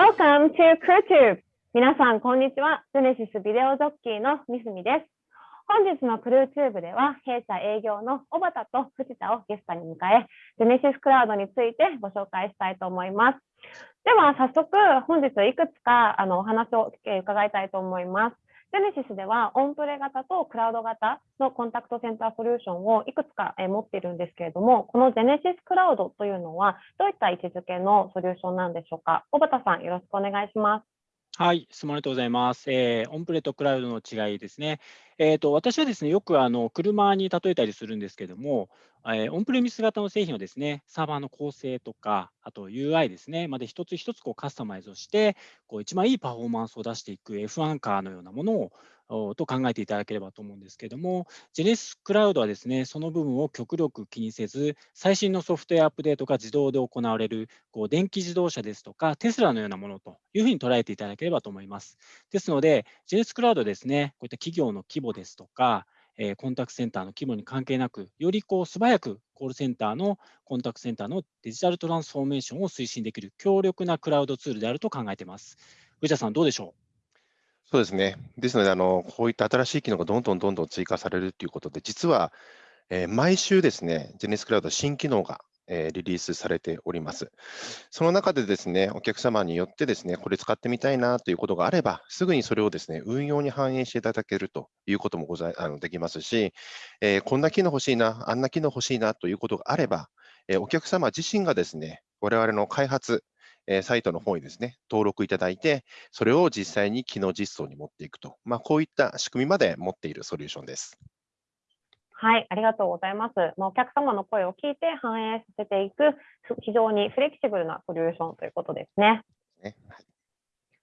Welcome to CrewTube! 皆さん、こんにちは。ジェネシスビデオジョッキーのミスミです。本日の CrewTube では、弊社営業の小畑と藤田をゲストに迎え、ジェネシスクラウドについてご紹介したいと思います。では、早速、本日いくつかあのお話を伺いたいと思います。ジェネシスでは、オンプレ型とクラウド型のコンタクトセンターソリューションをいくつか持っているんですけれども、このジェネシスクラウドというのは、どういった位置づけのソリューションなんでしょうか？小畑さん、よろしくお願いします。はい、質問ありがとうございます。えー、オンプレとクラウドの違いですね。えーと、私はですね、よくあの車に例えたりするんですけども、えー、オンプレミス型の製品をですね、サーバーの構成とか、あと UI ですね、まで一つ一つこうカスタマイズをして、こう一番いいパフォーマンスを出していく F1 カーのようなものをと考えていただければと思うんですけども、ジェネスクラウドはですね、その部分を極力気にせず、最新のソフトウェアアップデートが自動で行われる、こう電気自動車ですとか、テスラのようなものというふうに捉えていただければと思います。ですので、ジェネスクラウドですね、こういった企業の規模ですとか、えコンタクトセンターの規模に関係なく、よりこう素早くコールセンターのコンタクトセンターのデジタルトランスフォーメーションを推進できる強力なクラウドツールであると考えています。藤田さん、どうでしょう？そうですね。ですので、あのこういった新しい機能がどんどんどんどん追加されるということで、実は、えー、毎週ですね、ジェネスクラウド新機能が、えー、リリースされております。その中でですね、お客様によってですね、これ使ってみたいなということがあれば、すぐにそれをですね、運用に反映していただけるということもございあのできますし、えー、こんな機能欲しいな、あんな機能欲しいなということがあれば、えお客様自身がですね、我々の開発、えサイトの方にですね、登録いただいて、それを実際に機能実装に持っていくと、まあ、こういった仕組みまで持っているソリューションです。はい、ありがとうございます。まあ、お客様の声を聞いて反映させていく、非常にフレキシブルなソリューションということですね。ね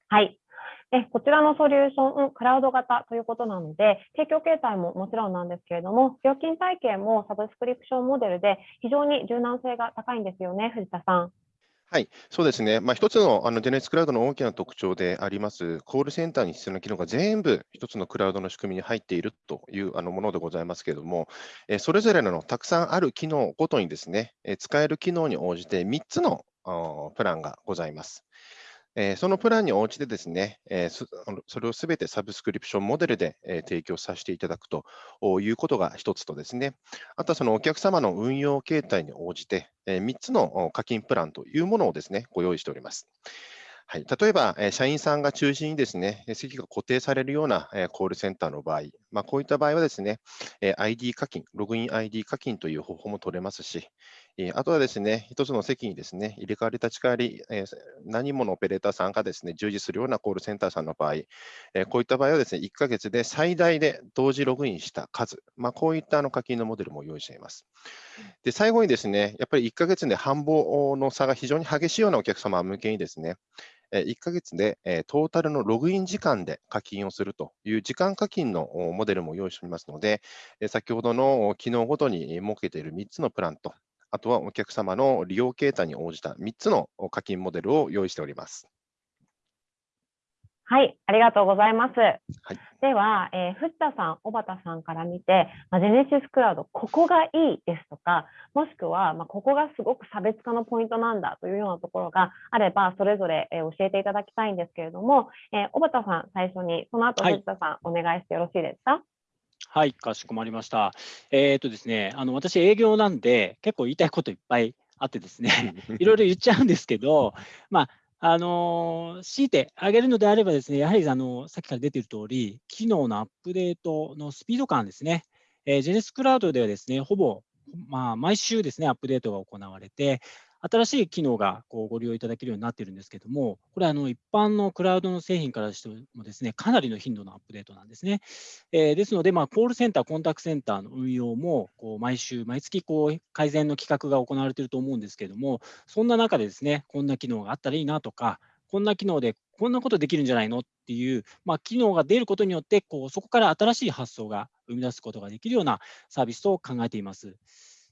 はい。えこちらのソリューション、クラウド型ということなので、提供形態ももちろんなんですけれども、料金体系もサブスクリプションモデルで非常に柔軟性が高いんですよね、藤田さん。はい、そうですね。まあ、一つのあの JNS クラウドの大きな特徴であります、コールセンターに必要な機能が全部一つのクラウドの仕組みに入っているというあのものでございますけれども、えそれぞれのたくさんある機能ごとにですね、え使える機能に応じて3つのプランがございます。えそのプランに応じてですね、えそれをすべてサブスクリプションモデルで、え提供させていただくということが一つとですね、あとはそのお客様の運用形態に応じて、え3つの課金プランというものをですね、ご用意しております。はい、例えば、え社員さんが中心にですね、席が固定されるような、えコールセンターの場合、まあ、こういった場合はですね、え ID 課金、ログイン ID 課金という方法も取れますし、えあとはですね、一つの席にですね、入れ替わり立ち替わり、え何人ものオペレーターさんがですね、従事するようなコールセンターさんの場合、えこういった場合はですね、1ヶ月で最大で同時ログインした数、まあ、こういったあの課金のモデルも用意しています。で、最後にですね、やっぱり1ヶ月で繁忙の差が非常に激しいようなお客様向けにですね、1ヶ月でトータルのログイン時間で課金をするという時間課金のモデルも用意しておりますので、先ほどの機能ごとに設けている3つのプランと、あとはお客様の利用形態に応じた3つの課金モデルを用意しております。はい、ありがとうございます。はい、では、えー、藤田さん、小畑さんから見て、まあ、ジェネシスクラウド、ここがいいですとか、もしくは、まあ、ここがすごく差別化のポイントなんだというようなところがあれば、それぞれ、えー、教えていただきたいんですけれども、えー、小畑さん、最初に、その後、藤田さん、はい、お願いしてよろしいですか？はい、かしこまりました。えっ、とですね、あの私、営業なんで、結構言いたいこといっぱいあってですね、いろいろ言っちゃうんですけど、まあ、あの強いてあげるのであればですね、やはりあのさっきから出ている通り、機能のアップデートのスピード感ですね。えー、ジェネスクラウドではですね、ほぼ、まあ、毎週ですね、アップデートが行われて、新しい機能がこうご利用いただけるようになっているんですけども、これあの一般のクラウドの製品からしてもですね、かなりの頻度のアップデートなんですね。えー、ですので、ま、コールセンター、コンタクトセンターの運用もこう毎週、毎月こう改善の企画が行われていると思うんですけども、そんな中でですね、こんな機能があったらいいなとか、こんな機能でこんなことできるんじゃないのっていう、まあ、機能が出ることによってこう、そこから新しい発想が生み出すことができるようなサービスと考えています。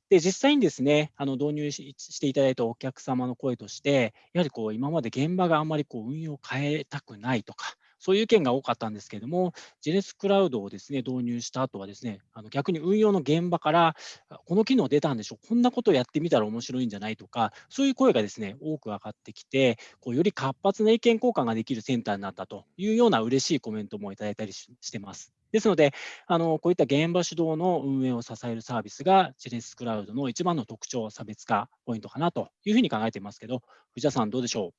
で、実際にですね、あの導入していただいたお客様の声として、やはりこう今まで現場があんまりこう運用を変えたくないとか、そういう意見が多かったんですけれども、ジェネスクラウドをですね導入した後はですね、あの逆に運用の現場から、この機能出たんでしょう、こんなことをやってみたら面白いんじゃないとか、そういう声がですね多く上がってきて、こうより活発な意見交換ができるセンターになったというような嬉しいコメントもいただいたりしてます。ですので、あのこういった現場主導の運営を支えるサービスが、チェレスクラウドの一番の特徴、差別化ポイントかなというふうに考えていますけど、藤田さん、どうでしょう？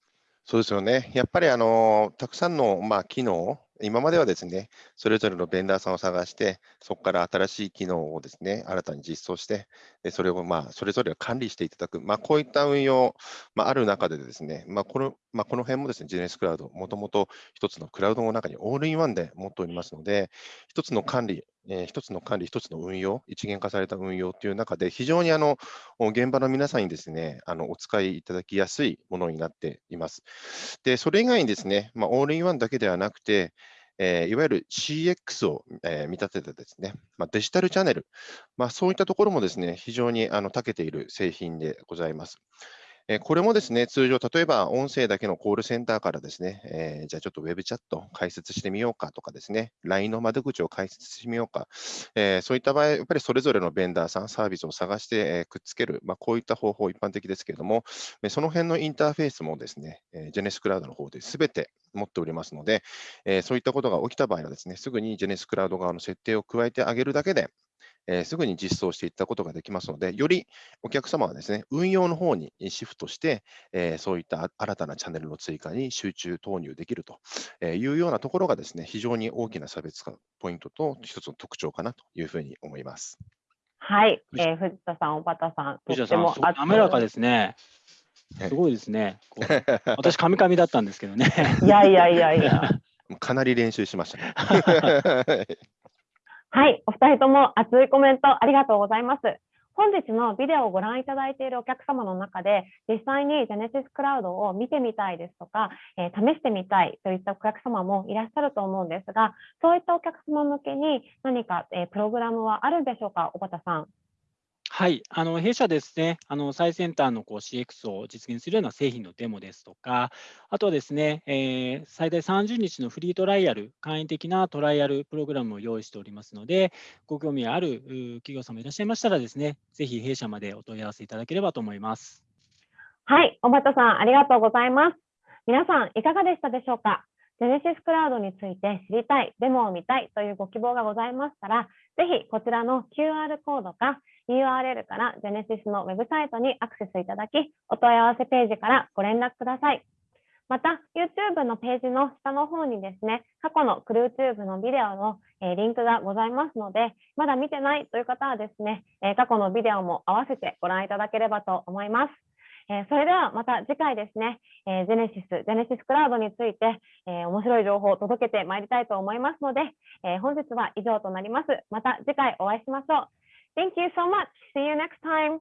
そうですよね。やっぱりあのたくさんの、まあ、機能今まではですね、それぞれのベンダーさんを探して、そこから新しい機能をですね、新たに実装して、でそれをまあそれぞれ管理していただく、まあ、こういった運用、まあ、ある中でですね、まあこのまあ、この辺もですね、ジェネスクラウド、もともと一つのクラウドの中にオールインワンで持っておりますので、一つの管理、えー、一つの管理、一つの運用、一元化された運用という中で、非常にあの現場の皆さんにですね、あのお使いいただきやすいものになっています。で、それ以外にですね、まあ、オールインワンだけではなくて、えー、いわゆる CX を、えー、見立ててですね、まあ、デジタルチャンネル、まあ、そういったところもですね、非常にあの長けている製品でございます。えこれもですね、通常、例えば音声だけのコールセンターからですね、えー、じゃあちょっとウェブチャット解説してみようかとかですね、LINE の窓口を解説してみようか、えー、そういった場合、やっぱりそれぞれのベンダーさん、サービスを探して、え、くっつける、まあ、こういった方法一般的ですけれども、その辺のインターフェースもですね、えジェネスクラウドの方で全て持っておりますので、えそういったことが起きた場合はですね、すぐにジェネスクラウド側の設定を加えてあげるだけで、えー、すぐに実装していったことができますので、よりお客様はですね、運用の方にシフトして、えー、そういった新たなチャンネルの追加に集中投入できるというようなところがですね、非常に大きな差別化ポイントと一つの特徴かなというふうに思います。はい、えー、藤田さん、小畑さん、藤田さん、滑らかですね。すごいですね。私、カミカミだったんですけどね。いやいやいやいや。かなり練習しましたね。はい、お二人とも熱いコメントありがとうございます。本日のビデオをご覧いただいているお客様の中で、実際にジェネシスクラウドを見てみたいですとか、えー、試してみたいといったお客様もいらっしゃると思うんですが、そういったお客様向けに何か、えー、プログラムはあるんでしょうか、小畑さん。はい、あの弊社ですね、あの最先端のこう CX を実現するような製品のデモですとか、あとはですね、えー、最大30日のフリートライアル、簡易的なトライアルプログラムを用意しておりますので、ご興味ある企業様いらっしゃいましたらですね、ぜひ弊社までお問い合わせいただければと思います。はい、小畑さん、ありがとうございます。皆さん、いかがでしたでしょうか？ジェネシスクラウドについて知りたい、デモを見たいというご希望がございましたら、ぜひこちらの QR コードか URL から Genesis のウェブサイトにアクセスいただき、お問い合わせページからご連絡ください。また、YouTube のページの下の方にですね、過去のクルーチューブのビデオの、えリンクがございますので、まだ見てないという方はですね、え過去のビデオも合わせてご覧いただければと思います。えそれではまた次回ですね、えジェネシス、ジェネシスクラウドについて、え面白い情報を届けてまいりたいと思いますので、え本日は以上となります。また次回お会いしましょう。Thank you so much. See you next time.